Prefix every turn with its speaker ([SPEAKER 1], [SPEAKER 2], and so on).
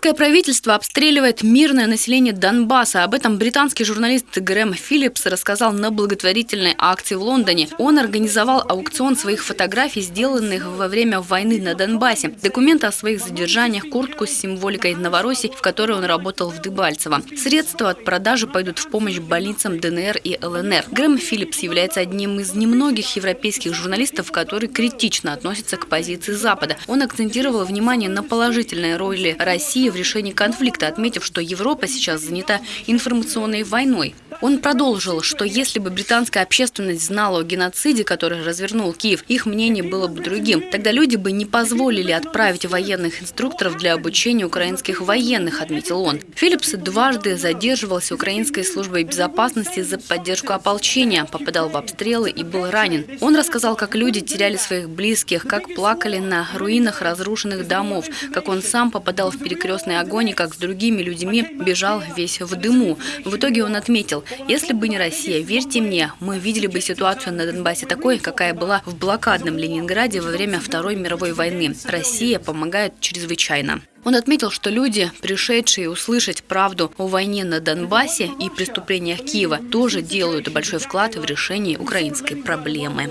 [SPEAKER 1] Украинское правительство обстреливает мирное население Донбасса. Об этом британский журналист Грэм Филлипс рассказал на благотворительной акции в Лондоне. Он организовал аукцион своих фотографий, сделанных во время войны на Донбассе. Документы о своих задержаниях, куртку с символикой Новороссии, в которой он работал в Дебальцево. Средства от продажи пойдут в помощь больницам ДНР и ЛНР. Грэм Филлипс является одним из немногих европейских журналистов, который критично относится к позиции Запада. Он акцентировал внимание на положительной роли России в решении конфликта, отметив, что Европа сейчас занята информационной войной. Он продолжил, что если бы британская общественность знала о геноциде, который развернул Киев, их мнение было бы другим. Тогда люди бы не позволили отправить военных инструкторов для обучения украинских военных, отметил он. Филлипс дважды задерживался украинской службой безопасности за поддержку ополчения, попадал в обстрелы и был ранен. Он рассказал, как люди теряли своих близких, как плакали на руинах разрушенных домов, как он сам попадал в перекрестный огонь и как с другими людьми бежал весь в дыму. В итоге он отметил, если бы не Россия, верьте мне, мы видели бы ситуацию на Донбассе такой, какая была в блокадном Ленинграде во время Второй мировой войны. Россия помогает чрезвычайно. Он отметил, что люди, пришедшие услышать правду о войне на Донбассе и преступлениях Киева, тоже делают большой вклад в решение украинской проблемы.